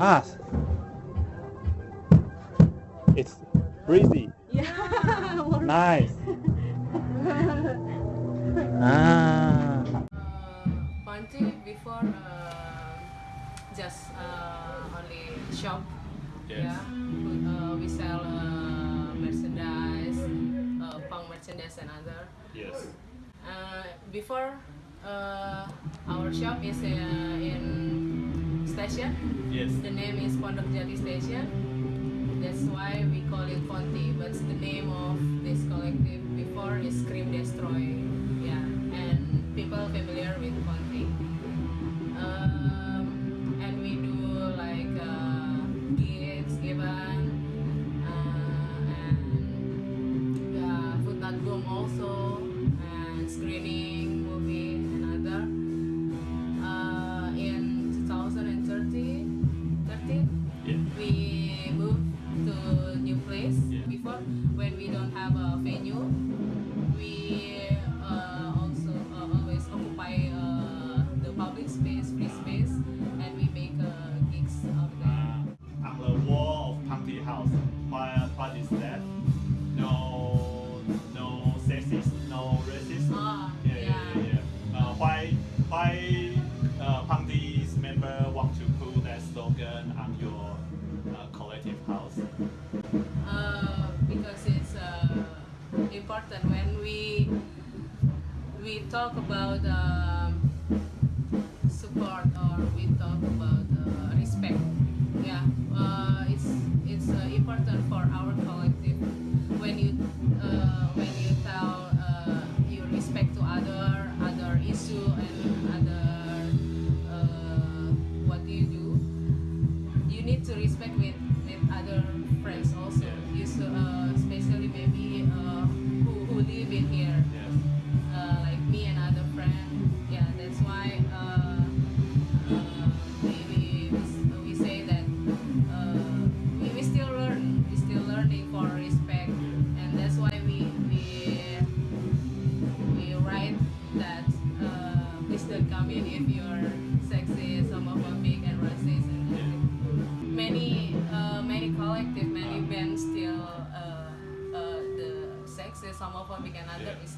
us. It's breezy. Yeah. nice. ah. Panji before uh, just uh, only shop. Yes. Yeah. Uh, we sell uh merchandise, uh, punk merchandise and other. Yes. Uh, before uh, our shop is uh, in station. Yes. The name is Pondokjati station. That's why we call it Ponti. But the name of this collective before is Scream Destroy. Yeah, and people familiar with Ponti. important when we we talk about um, support.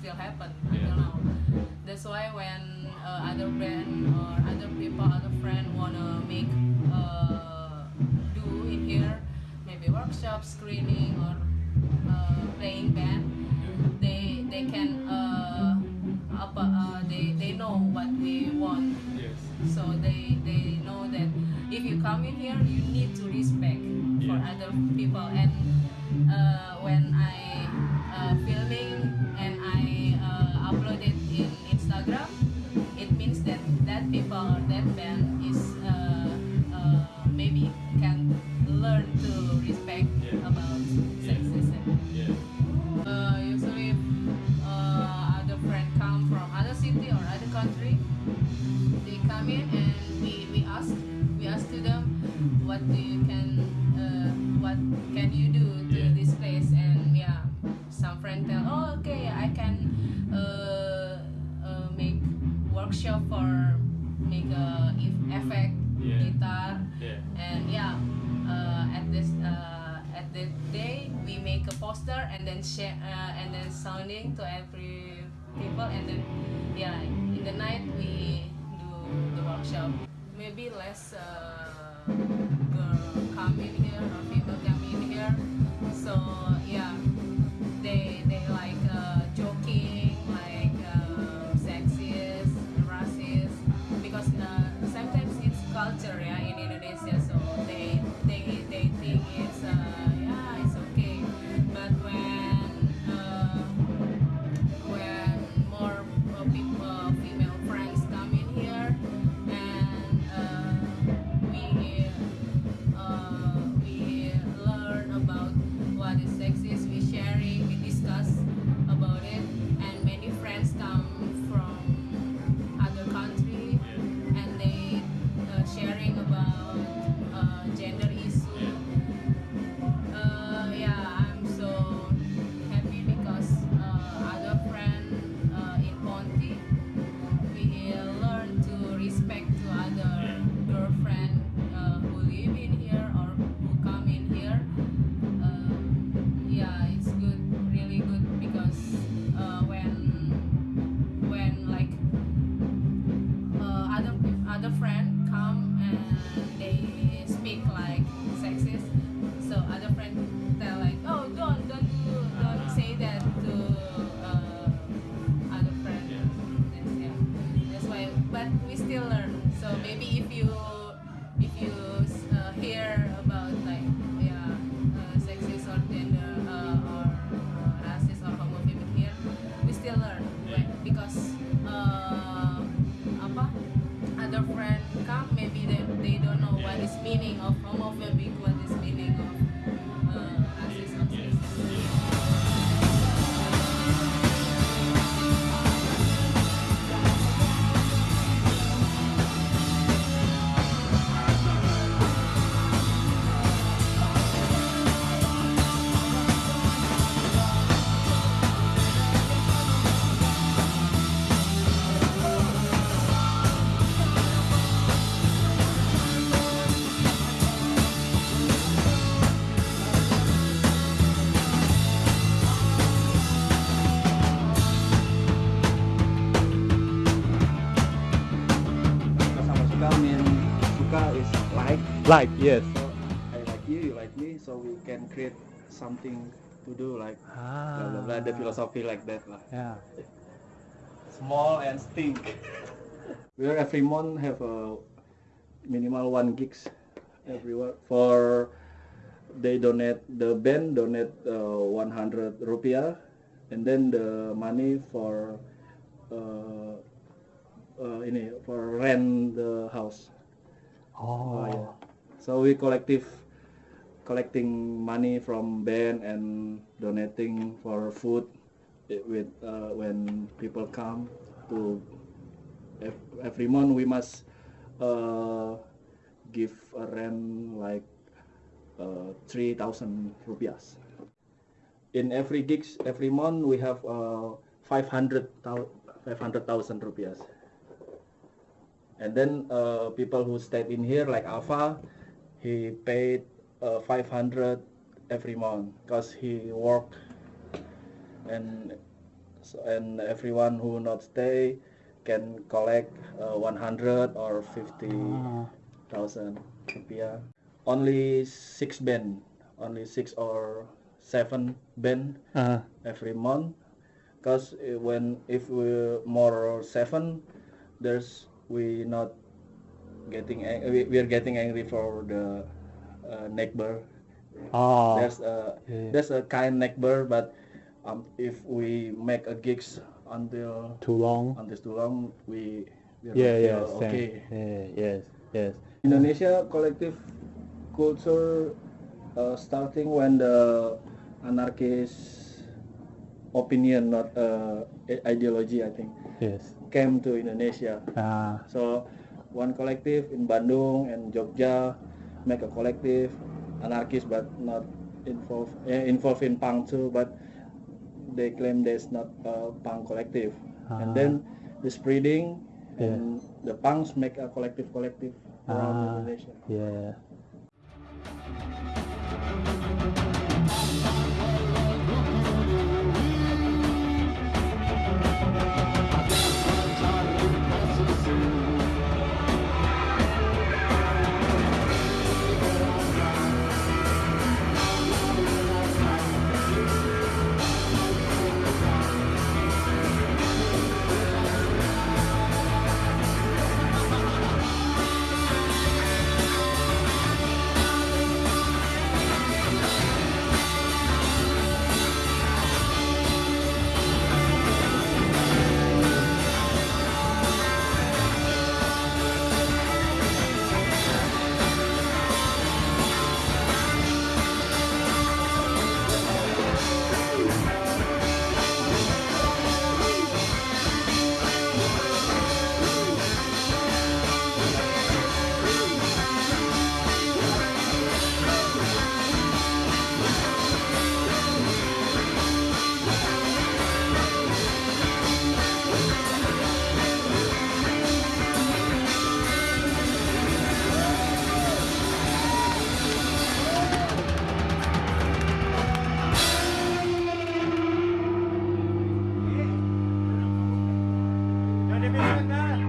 still happen. I don't know. That's why when uh, other brand or other people, other friend wanna make uh, do in here, maybe workshop, screening or uh, playing band, they they can uh, up, uh, they they know what we want. Yes. So they they know that if you come in here, you need to respect yeah. for other people. And uh, when I uh, filming and I uh, upload it in Instagram, it means that that people poster and then share uh, and then sounding to every people. And then yeah in the night we do the workshop. Maybe less uh, girl come in here or people come in here. So yeah. because like Like, yes. so I like you you like me so we can create something to do like blah, blah, blah, the philosophy like that lah Yeah. small and stink we are every month have a minimal one gigs everywhere for they donate the band donate uh, 100 rupiah and then the money for uh, uh, ini for rent the house Oh, Oh, yeah. So we collective collecting money from band and donating for food with uh, when people come to every month we must uh, give a rent like uh, 3000 rupiahs. In every gigs every month we have uh, 500,000 500,000 rupiahs. And then uh, people who stayed in here like Alpha, he paid uh, 500 every month because he worked and so, and everyone who not stay can collect uh, 100 or 50,000 Ah. rupiah. Only six band, only six or seven band Uh, every month because when if we more seven there's we not getting we, we are getting angry for the uh, neighbor oh, there's a yeah. there's a kind neighbor but um, if we make a gigs until too long. until too long we Yeah, yeah, okay Yeah, yes, yes. Indonesia collective culture uh, starting when the anarchist opinion, not uh, ideology, I think, Yes. came to Indonesia. Ah, So one collective in Bandung and Jogja make a collective, anarchist but not involved eh, involved in punk too, but they claim there's not a punk collective. Ah. And then the spreading Yeah. and the punks make a collective collective around Ah. Indonesia. yeah. Annemin